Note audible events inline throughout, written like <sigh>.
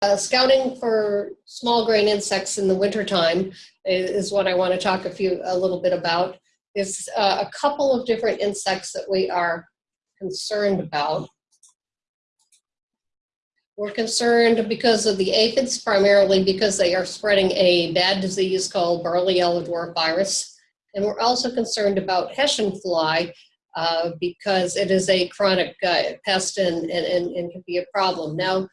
Uh, scouting for small grain insects in the wintertime is, is what I want to talk a few a little bit about. There's uh, a couple of different insects that we are concerned about. We're concerned because of the aphids, primarily because they are spreading a bad disease called barley yellow dwarf virus. And we're also concerned about Hessian fly uh, because it is a chronic uh, pest and, and, and, and can be a problem. Now,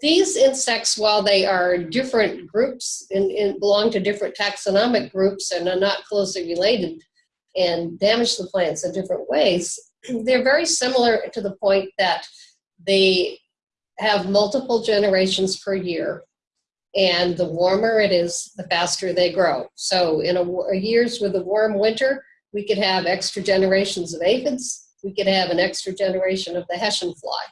these insects, while they are different groups and, belong to different taxonomic groups and are not closely related and damage the plants in different ways, <clears throat> they're very similar to the point that they have multiple generations per year. And the warmer it is, the faster they grow. So in a, years with a warm winter, we could have extra generations of aphids. We could have an extra generation of the Hessian fly.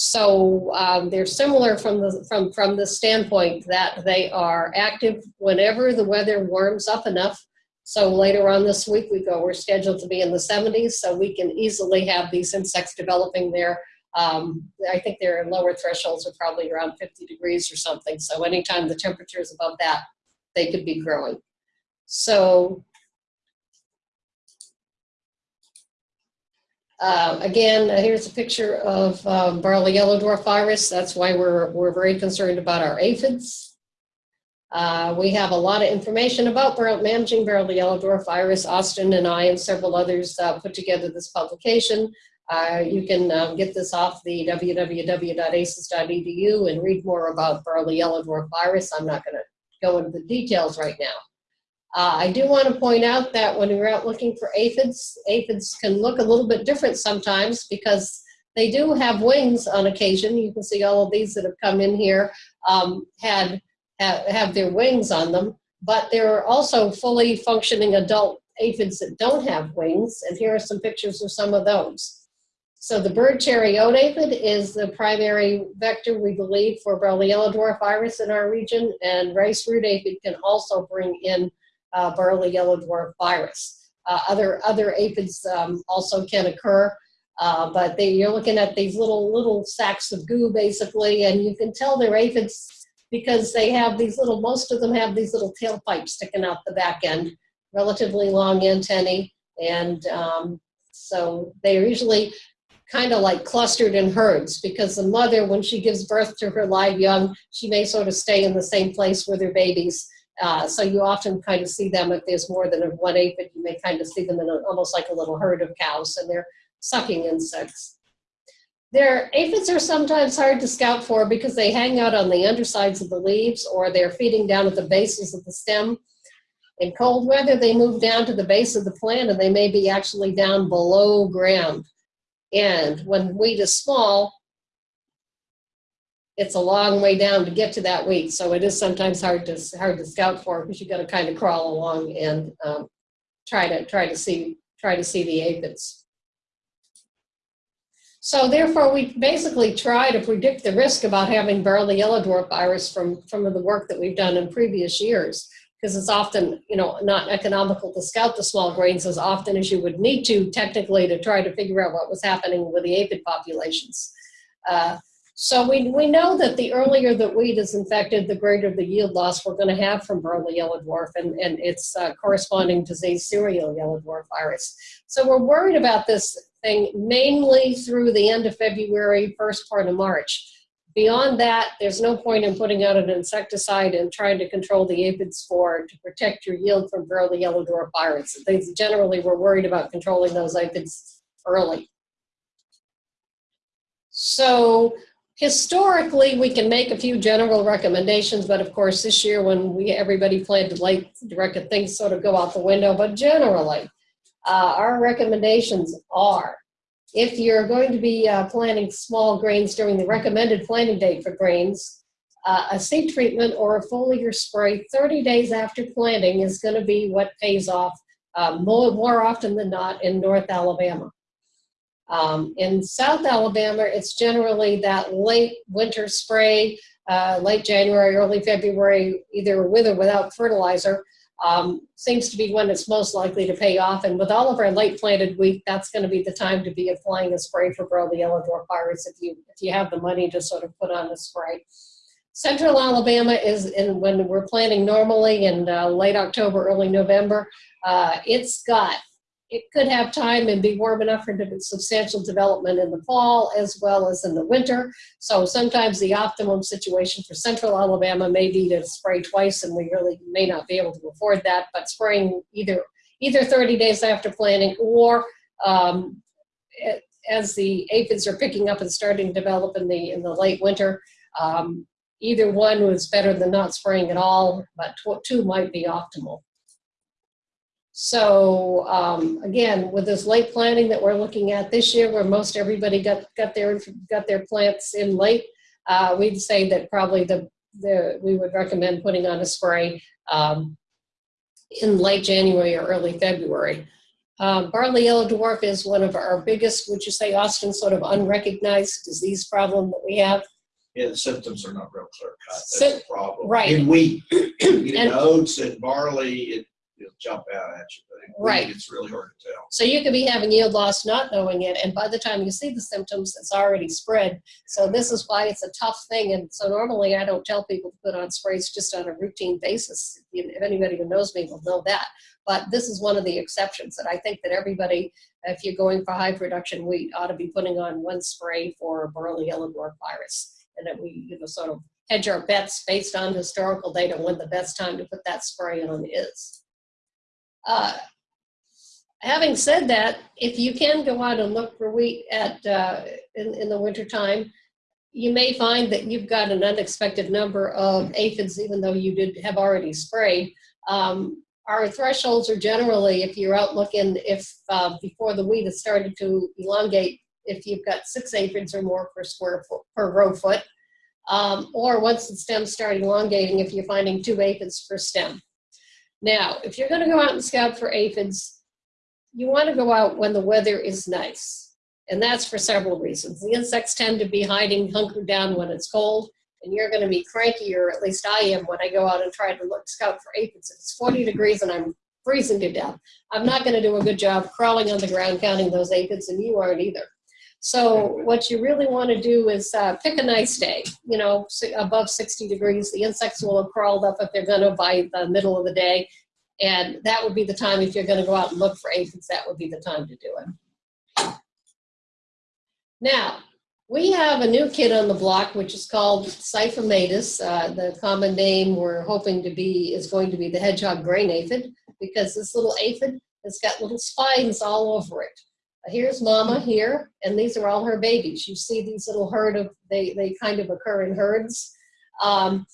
So um, they're similar from the from from the standpoint that they are active whenever the weather warms up enough. So later on this week we go. We're scheduled to be in the 70s, so we can easily have these insects developing there. Um, I think their lower thresholds are probably around 50 degrees or something. So anytime the temperature is above that, they could be growing. So Uh, again, here's a picture of um, barley yellow dwarf virus. That's why we're, we're very concerned about our aphids. Uh, we have a lot of information about managing barley yellow dwarf virus. Austin and I and several others uh, put together this publication. Uh, you can um, get this off the www.aces.edu and read more about barley yellow dwarf virus. I'm not going to go into the details right now. Uh, I do want to point out that when you're out looking for aphids, aphids can look a little bit different sometimes because they do have wings on occasion. You can see all of these that have come in here um, had have, have their wings on them, but there are also fully functioning adult aphids that don't have wings, and here are some pictures of some of those. So the bird cherry cherry-oat aphid is the primary vector, we believe, for barley yellow dwarf virus in our region, and rice root aphid can also bring in uh, yellow dwarf virus. Uh, other other aphids um, also can occur, uh, but they, you're looking at these little little sacks of goo basically, and you can tell they're aphids because they have these little. Most of them have these little tailpipes sticking out the back end, relatively long antennae, and um, so they're usually kind of like clustered in herds because the mother, when she gives birth to her live young, she may sort of stay in the same place with her babies uh, so you often kind of see them if there's more than one aphid, you may kind of see them in a, almost like a little herd of cows, and they're sucking insects. Their aphids are sometimes hard to scout for because they hang out on the undersides of the leaves or they're feeding down at the bases of the stem. In cold weather, they move down to the base of the plant and they may be actually down below ground. And when wheat is small, it's a long way down to get to that weight. So it is sometimes hard to hard to scout for because you got to kind of crawl along and um, try to try to see try to see the aphids. So therefore, we basically try to predict the risk about having barley yellow dwarf virus from from the work that we've done in previous years because it's often you know not economical to scout the small grains as often as you would need to technically to try to figure out what was happening with the aphid populations. Uh, so we, we know that the earlier that wheat is infected, the greater the yield loss we're going to have from barley yellow dwarf and, and its uh, corresponding disease, cereal yellow dwarf virus. So we're worried about this thing mainly through the end of February, first part of March. Beyond that, there's no point in putting out an insecticide and trying to control the aphid spore to protect your yield from barley yellow dwarf virus. Things generally, we're worried about controlling those aphids early. So historically, we can make a few general recommendations, but of course, this year when we everybody planted late directed things sort of go out the window. But generally, uh, our recommendations are if you're going to be uh, planting small grains during the recommended planting date for grains, uh, a seed treatment or a foliar spray 30 days after planting is going to be what pays off uh, more, more often than not in North Alabama. Um, in South Alabama, it's generally that late winter spray, uh, late January, early February, either with or without fertilizer, um, seems to be when it's most likely to pay off. And with all of our late planted wheat, that's going to be the time to be applying a spray for dwarf virus if you if you have the money to sort of put on the spray. Central Alabama is in when we're planting normally in uh, late October, early November. Uh, it's got it could have time and be warm enough for substantial development in the fall as well as in the winter. So sometimes the optimum situation for central Alabama may be to spray twice and we really may not be able to afford that, but spraying either either 30 days after planting or um, as the aphids are picking up and starting to develop in the in the late winter. Um, either one was better than not spraying at all, but two might be optimal. So um, again, with this late planting that we're looking at this year, where most everybody got got their got their plants in late, uh, we'd say that probably the the we would recommend putting on a spray um, in late January or early February. Um, barley yellow dwarf is one of our biggest, would you say, Austin, sort of unrecognized disease problem that we have. Yeah, the symptoms are not real clear cut. That's Sy- the problem. right. In wheat, <clears throat> you And- oats and barley, it, it'll jump out at you. But Right. It's really hard to tell. So you could be having yield loss not knowing it, and by the time you see the symptoms, it's already spread. So this is why it's a tough thing. And so normally I don't tell people to put on sprays just on a routine basis. If anybody who knows me will know that. But this is one of the exceptions that I think that everybody, if you're going for high production wheat, ought to be putting on one spray for barley yellow dwarf virus. And that we, you know, sort of hedge our bets based on historical data when the best time to put that spray on is. Uh, having said that, if you can go out and look for wheat at uh, in, in the wintertime, you may find that you've got an unexpected number of aphids, even though you did have already sprayed. Um, our thresholds are generally, if you're out looking, if uh, before the wheat has started to elongate, if you've got six aphids or more per square foot per row foot, um, or once the stems start elongating, if you're finding two aphids per stem. Now, if you're going to go out and scout for aphids, you want to go out when the weather is nice. And that's for several reasons. The insects tend to be hiding, hunkered down when it's cold, and you're going to be cranky, or at least I am, when I go out and try to look scout for aphids. If it's 40 degrees and I'm freezing to death, I'm not going to do a good job crawling on the ground counting those aphids, and you aren't either. So what you really want to do is uh, pick a nice day, you know, above 60 degrees. The insects will have crawled up if they're going to by the middle of the day. And that would be the time, if you're going to go out and look for aphids, that would be the time to do it. Now, we have a new kid on the block, which is called Sipha maydis. Uh, the common name we're hoping to be is going to be the hedgehog grain aphid, because this little aphid has got little spines all over it. Here's mama here, and these are all her babies. You see these little herd of, they, they kind of occur in herds. Um,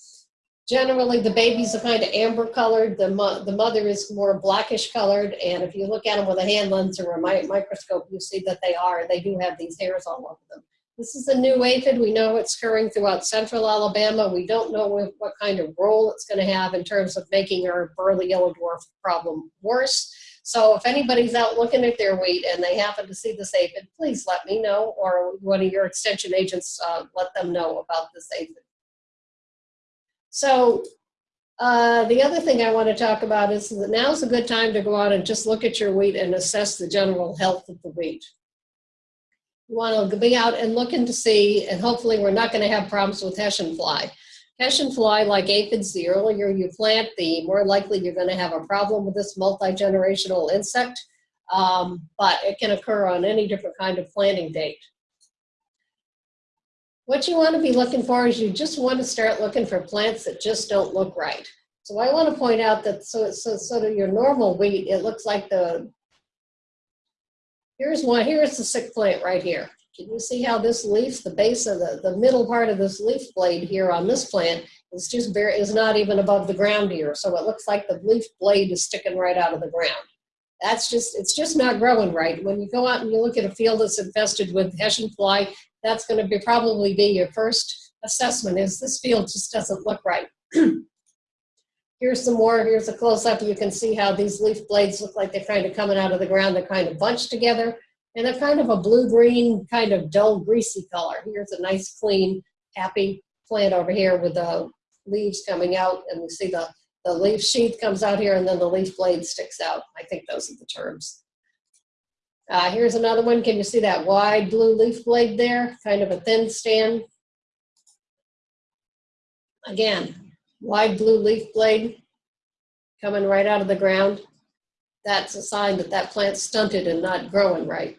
generally, the babies are kind of amber colored. The, mo- the mother is more blackish colored, and if you look at them with a hand lens or a mi- microscope, you see that they are. They do have these hairs all over them. This is a new aphid. We know it's occurring throughout central Alabama. We don't know what, kind of role it's going to have in terms of making our barley yellow dwarf problem worse. So if anybody's out looking at their wheat and they happen to see this aphid, please let me know, or one of your extension agents uh, let them know about this aphid. So uh, the other thing I want to talk about is that now's a good time to go out and just look at your wheat and assess the general health of the wheat. You want to be out and looking to see, and hopefully we're not going to have problems with Hessian fly. Hessian fly, like aphids, the earlier you plant, the more likely you're going to have a problem with this multi-generational insect. Um, but it can occur on any different kind of planting date. What you want to be looking for is you just want to start looking for plants that just don't look right. So I want to point out that so so sort of your normal wheat, it looks like the here's one, here's the sick plant right here. Can you see how this leaf, the base of the, the middle part of this leaf blade here on this plant is just very, is not even above the ground here. So it looks like the leaf blade is sticking right out of the ground. That's just, it's just not growing right. When you go out and you look at a field that's infested with Hessian fly, that's going to be probably be your first assessment is this field just doesn't look right. <clears throat> Here's some more, here's a close up. You can see how these leaf blades look like they're kind of coming out of the ground. They're kind of bunched together and they're kind of a blue-green, kind of dull, greasy color. Here's a nice, clean, happy plant over here with the leaves coming out, and you see the, the leaf sheath comes out here, and then the leaf blade sticks out. I think those are the terms. Uh, here's another one. Can you see that wide blue leaf blade there? Kind of a thin stand. Again, wide blue leaf blade coming right out of the ground. That's a sign that that plant's stunted and not growing right.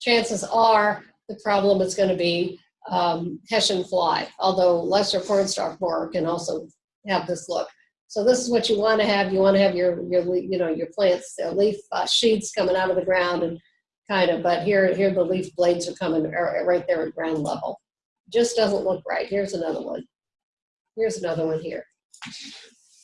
Chances are the problem is going to be um, Hessian fly, although lesser cornstalk borer can also have this look. So this is what you want to have. You want to have your, your you know, your plants, their leaf uh, sheets coming out of the ground and kind of, but here, here the leaf blades are coming right there at ground level. Just doesn't look right. Here's another one. Here's another one here.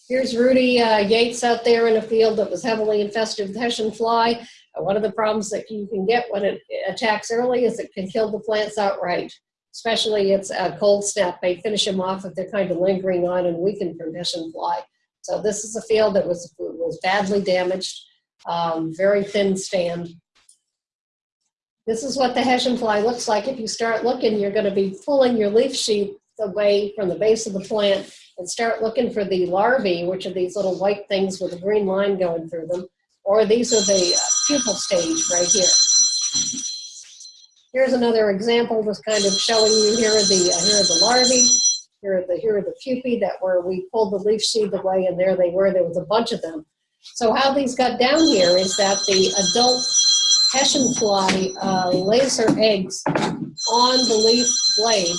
Here's Rudy uh, Yates out there in a field that was heavily infested with Hessian fly. One of the problems that you can get when it attacks early is it can kill the plants outright. Especially it's a cold snap. They finish them off if they're kind of lingering on and weakened from Hessian fly. So this is a field that was was badly damaged, um, very thin stand. This is what the Hessian fly looks like. If you start looking, you're going to be pulling your leaf sheath away from the base of the plant and start looking for the larvae, which are these little white things with a green line going through them, or these are the uh, pupal stage right here. Here's another example, just kind of showing you here are the uh, here are the larvae, here are the here are the pupae that were we pulled the leaf sheath away, and there they were. There was a bunch of them. So how these got down here is that the adult Hessian fly uh, lays her eggs on the leaf blade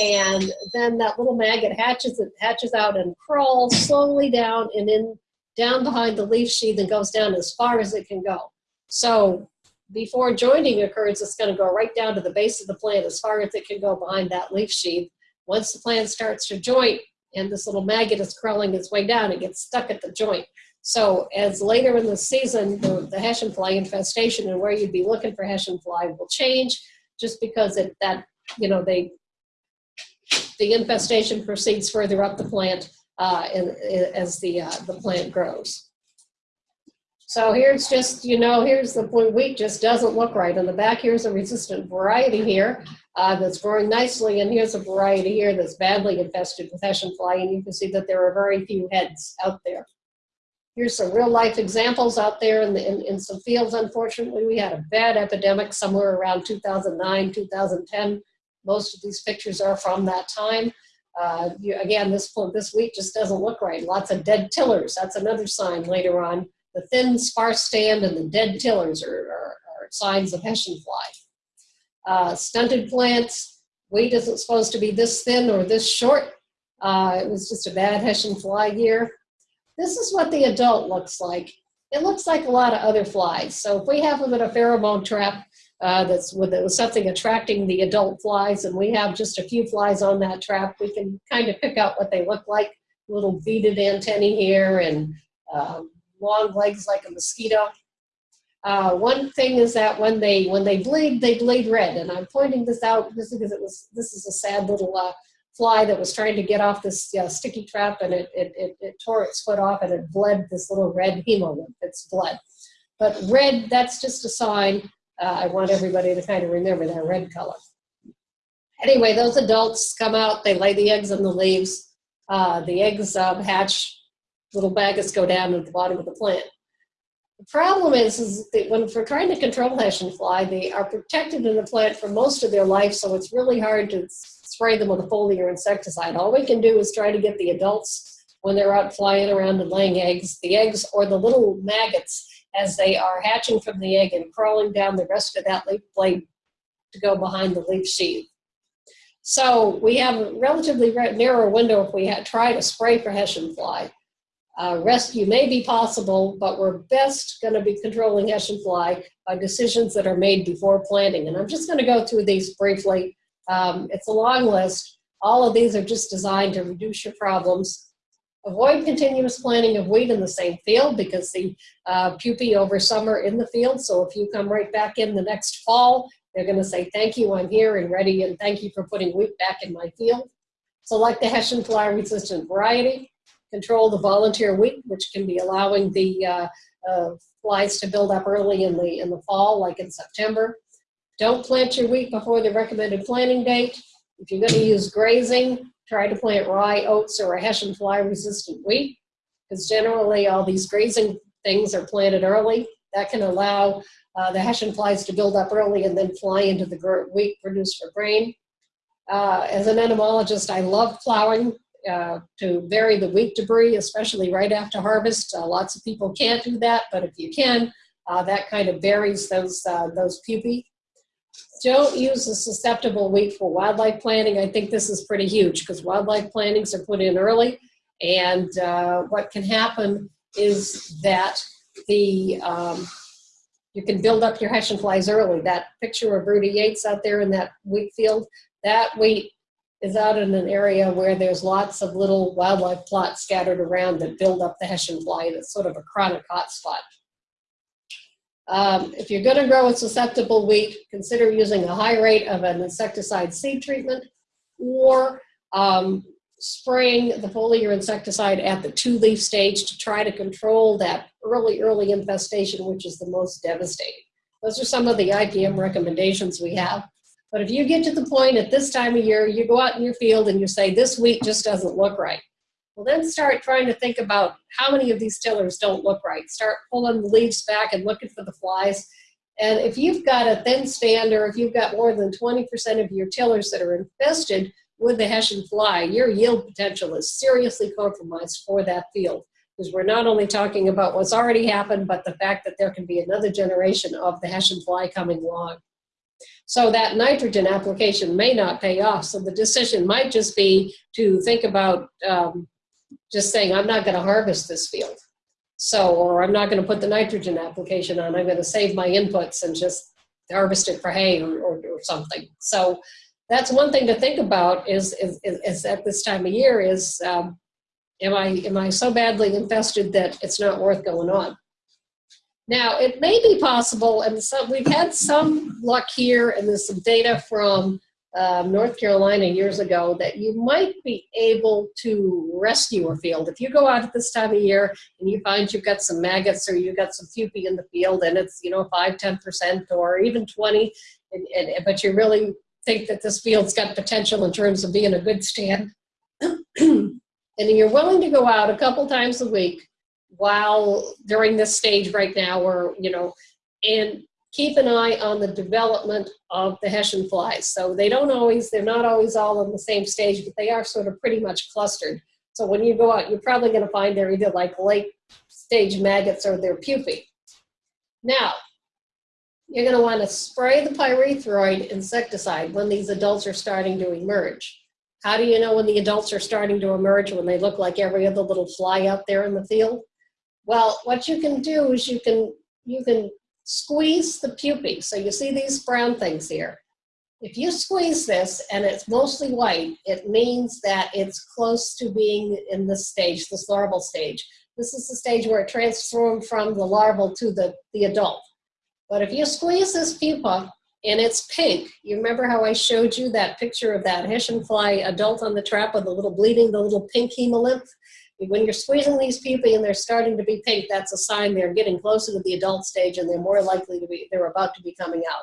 and then that little maggot hatches it hatches out and crawls slowly down and in down behind the leaf sheath and goes down as far as it can go. So before joining occurs, it's going to go right down to the base of the plant as far as it can go behind that leaf sheath. Once the plant starts to joint and this little maggot is crawling its way down, it gets stuck at the joint. So as later in the season, the, the Hessian fly infestation and where you'd be looking for Hessian fly will change just because it, that, you know, they the infestation proceeds further up the plant uh, in, in- as the, uh, the plant grows. So here's just, you know, here's the point, wheat just doesn't look right. In the back, here's a resistant variety here uh, that's growing nicely, and here's a variety here that's badly infested with Hessian fly, and you can see that there are very few heads out there. Here's some real life examples out there in, the, in, in some fields. Unfortunately, we had a bad epidemic somewhere around 2009, 2010. Most of these pictures are from that time. Uh, you, again, this this wheat just doesn't look right. Lots of dead tillers. That's another sign later on. The thin, sparse stand and the dead tillers are, are, are signs of Hessian fly. Uh, stunted plants. Wheat isn't supposed to be this thin or this short. Uh, it was just a bad Hessian fly year. This is what the adult looks like. It looks like a lot of other flies. So if we have them in a pheromone trap, uh, that's with, with something attracting the adult flies and we have just a few flies on that trap, we can kind of pick out what they look like. Little beaded antennae here and um, long legs like a mosquito. Uh, one thing is that when they when they bleed, they bleed red, and I'm pointing this out just because it was this is a sad little uh, fly that was trying to get off this uh, sticky trap, and it, it it it tore its foot off, and it bled this little red hemolymph. It's blood, but red that's just a sign uh, I want everybody to kind of remember that red color. Anyway, those adults come out, they lay the eggs in the leaves. Uh, the eggs um, hatch, little maggots go down at the bottom of the plant. The problem is, is that when we're trying to control Hessian fly, they are protected in the plant for most of their life, so it's really hard to spray them with a foliar insecticide. All we can do is try to get the adults when they're out flying around and laying eggs, the eggs or the little maggots as they are hatching from the egg and crawling down the rest of that leaf blade to go behind the leaf sheath. So we have a relatively narrow window if we had, try to spray for Hessian fly. Uh, rescue may be possible, but we're best going to be controlling Hessian fly by decisions that are made before planting. And I'm just going to go through these briefly. Um, it's a long list. All of these are just designed to reduce your problems. Avoid continuous planting of wheat in the same field because the uh, pupae over summer in the field. So if you come right back in the next fall, they're going to say, thank you, I'm here and ready, and thank you for putting wheat back in my field. Select the Hessian fly resistant variety. Control the volunteer wheat, which can be allowing the uh, uh, flies to build up early in the, in the fall, like in September. Don't plant your wheat before the recommended planting date. If you're going to use grazing, try to plant rye, oats, or a Hessian fly resistant wheat, because generally all these grazing things are planted early. That can allow uh, the Hessian flies to build up early and then fly into the wheat produced for grain. Uh, as an entomologist, I love plowing uh, to vary the wheat debris, especially right after harvest. Uh, lots of people can't do that, but if you can, uh, that kind of varies those, uh, those pupae. Don't use the susceptible wheat for wildlife planting. I think this is pretty huge because wildlife plantings are put in early. And uh, what can happen is that the um, you can build up your Hessian flies early. That picture of Rudy Yates out there in that wheat field, that wheat is out in an area where there's lots of little wildlife plots scattered around that build up the Hessian fly. That's sort of a chronic hotspot. Um, if you're going to grow a susceptible wheat, consider using a high rate of an insecticide seed treatment or um, spraying the foliar insecticide at the two-leaf stage to try to control that early, early infestation, which is the most devastating. Those are some of the IPM recommendations we have. But if you get to the point at this time of year, you go out in your field and you say, this wheat just doesn't look right. Well, then start trying to think about how many of these tillers don't look right. Start pulling the leaves back and looking for the flies. And if you've got a thin stand or if you've got more than 20% of your tillers that are infested with the Hessian fly, your yield potential is seriously compromised for that field. Because we're not only talking about what's already happened, but the fact that there can be another generation of the Hessian fly coming along. So that nitrogen application may not pay off. So the decision might just be to think about um, just saying, I'm not going to harvest this field. So, or I'm not going to put the nitrogen application on. I'm going to save my inputs and just harvest it for hay or, or, or something. So that's one thing to think about is, is, is at this time of year is, um, am I, am I so badly infested that it's not worth going on? Now, it may be possible, and so we've had some luck here, and there's some data from um, North Carolina years ago that you might be able to rescue a field. If you go out at this time of year and you find you've got some maggots or you've got some pupae in the field and it's, you know, 5, 10% or even 20, and, and, but you really think that this field's got potential in terms of being a good stand, <clears throat> and you're willing to go out a couple times a week while during this stage right now or, you know, and keep an eye on the development of the Hessian flies. So they don't always, they're not always all on the same stage, but they are sort of pretty much clustered. So when you go out, you're probably going to find they're either like late stage maggots or they're pupae. Now, you're going to want to spray the pyrethroid insecticide when these adults are starting to emerge. How do you know when the adults are starting to emerge when they look like every other little fly out there in the field? Well, what you can do is you can you can squeeze the pupae. So you see these brown things here. If you squeeze this and it's mostly white, it means that it's close to being in this stage, this larval stage. This is the stage where it transforms from the larval to the, the adult. But if you squeeze this pupa and it's pink, you remember how I showed you that picture of that Hessian fly adult on the trap with the little bleeding, the little pink hemolymph? When you're squeezing these pupae and they're starting to be pink, that's a sign they're getting closer to the adult stage and they're more likely to be, they're about to be coming out.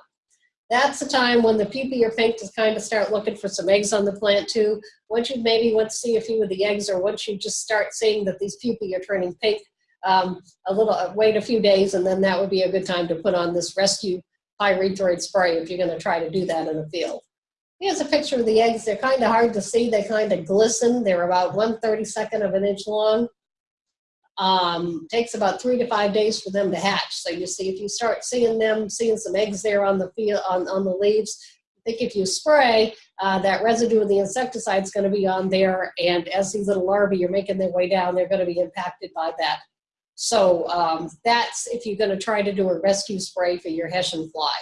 That's the time when the pupae are pink to kind of start looking for some eggs on the plant too. Once you maybe want to see a few of the eggs or once you just start seeing that these pupae are turning pink, um, a little, uh, wait a few days and then that would be a good time to put on this rescue pyrethroid spray if you're going to try to do that in a field. Here's a picture of the eggs. They're kind of hard to see. They kind of glisten. They're about 1 32nd of an inch long. Um, takes about three to five days for them to hatch. So you see, if you start seeing them, seeing some eggs there on the field, on, on the leaves, I think if you spray, uh, that residue of the insecticide is going to be on there. And as these little larvae are making their way down, they're going to be impacted by that. So um, that's if you're going to try to do a rescue spray for your Hessian fly.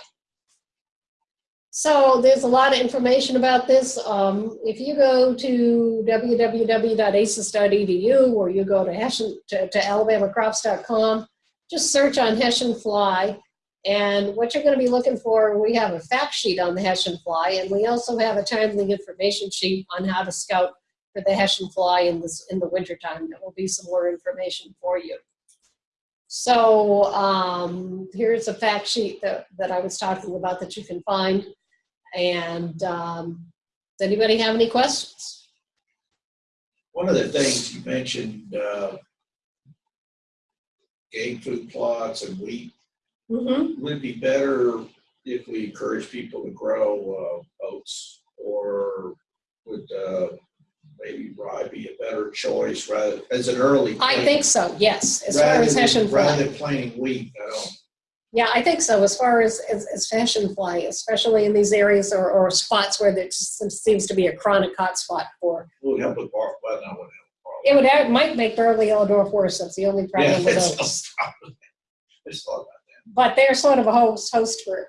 So there's a lot of information about this. Um, if you go to www.aces.edu or you go to, Hessian, to, to alabamacrops.com, just search on Hessian fly. And what you're going to be looking for, we have a fact sheet on the Hessian fly, and we also have a timely information sheet on how to scout for the Hessian fly in, this, in the wintertime. There will be some more information for you. So um, here's a fact sheet that, that I was talking about that you can find. And um, does anybody have any questions? One of the things you mentioned, uh, game food plots and wheat, Mm-hmm. would it be better if we encourage people to grow uh, oats or would uh, maybe rye be a better choice rather, as an early. I think so, yes, as far Rather as than- Rather than planting wheat, I don't, Yeah, I think so, as far as, as, as Hessian fly, especially in these areas or, or spots where there just seems to be a chronic hotspot for. would help with bark, well, no, would It would, have- might make Barley Yellow Dwarf worse, that's the only help. Yeah, problem <laughs> with those. I just thought about But they're sort of a host, host for,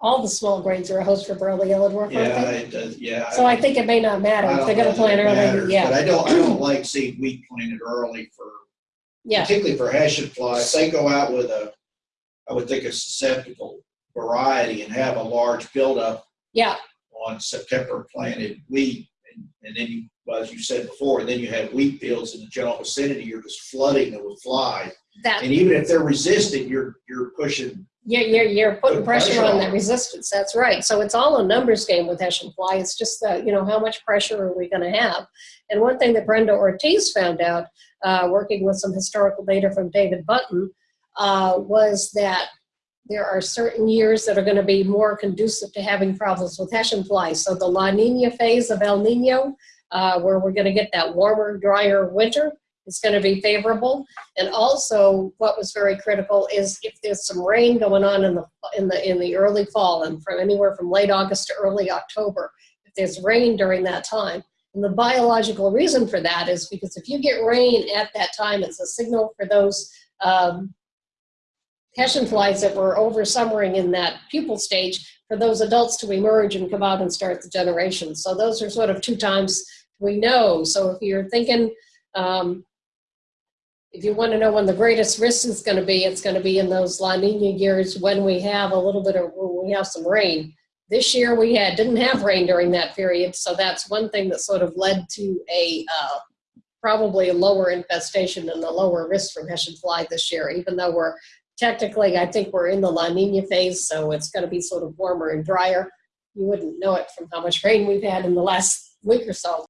all the small grains are a host for Barley Yellow Dwarf, Yeah, it does, yeah. So I think it may not matter if they're gonna plant early, matters, But yeah, I don't, I don't like seeing wheat planted early for, yeah, particularly for Hessian fly. If they go out with a, I would think a susceptible variety and have a large buildup yeah, on September planted wheat. And, and then you, well, as you said before, then you have wheat fields in the general vicinity, you're just flooding them with fly. that, And even if they're resistant, you're, you're pushing, you're, you're, you're putting pressure pressure on on that resistance, that's right. So it's all a numbers game with Hessian fly, it's just you know, how much pressure are we gonna have? And one thing that Brenda Ortiz found out, uh, working with some historical data from David Buntin, uh, was that there are certain years that are gonna be more conducive to having problems with Hessian fly. So the La Nina phase of El Nino, uh, where we're gonna get that warmer, drier winter, is gonna be favorable. And also, what was very critical is if there's some rain going on in the, in the, in the early fall and from anywhere from late August to early October, if there's rain during that time. And the biological reason for that is because if you get rain at that time, it's a signal for those um, Hessian flies that were over summering in that pupal stage for those adults to emerge and come out and start the generation. So those are sort of two times we know. So if you're thinking, um, if you want to know when the greatest risk is going to be, it's going to be in those La Nina years when we have a little bit of, when we have some rain. This year we had, didn't have rain during that period, so that's one thing that sort of led to a, uh, probably a lower infestation and a lower risk from Hessian fly this year, even though we're technically, I think we're in the La Nina phase, so it's going to be sort of warmer and drier. You wouldn't know it from how much rain we've had in the last week or so.